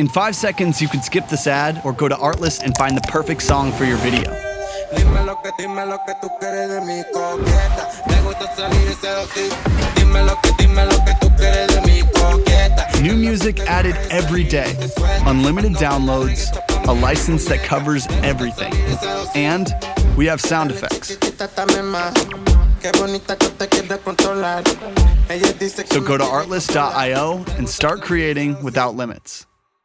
In five seconds, you can skip this ad or go to Artlist and find the perfect song for your video. New music added every day, unlimited downloads, a license that covers everything, and we have sound effects. So go to artlist.io and start creating without limits.